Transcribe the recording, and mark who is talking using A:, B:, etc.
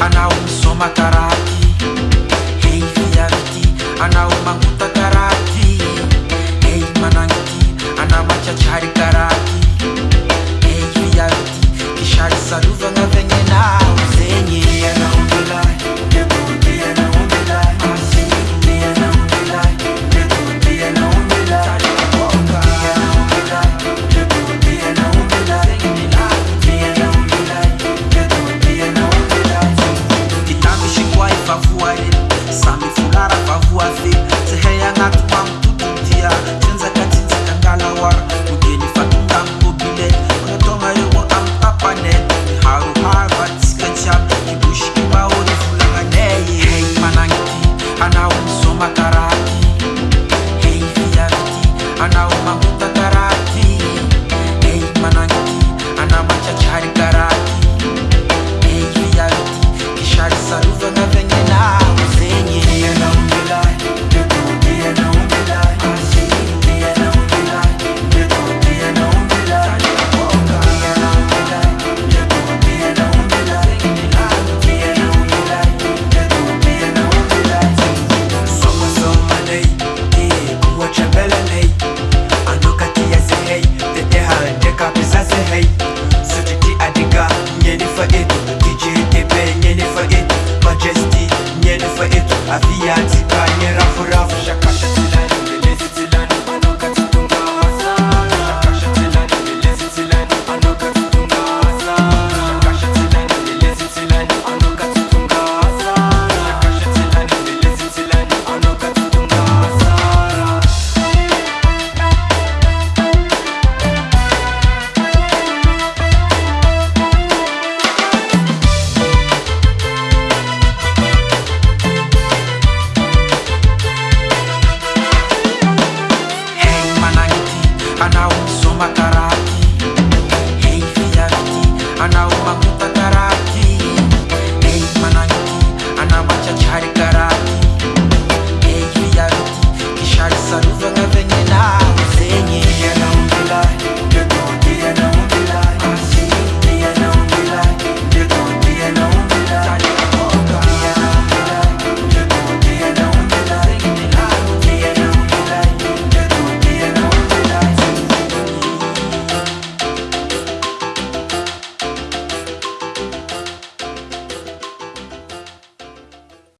A: anao misoma karaky hey fiavity anao mangoto
B: for it DJ Tepe, Nyene for it Majesty, Nyene for it
A: anawo nsomakaraka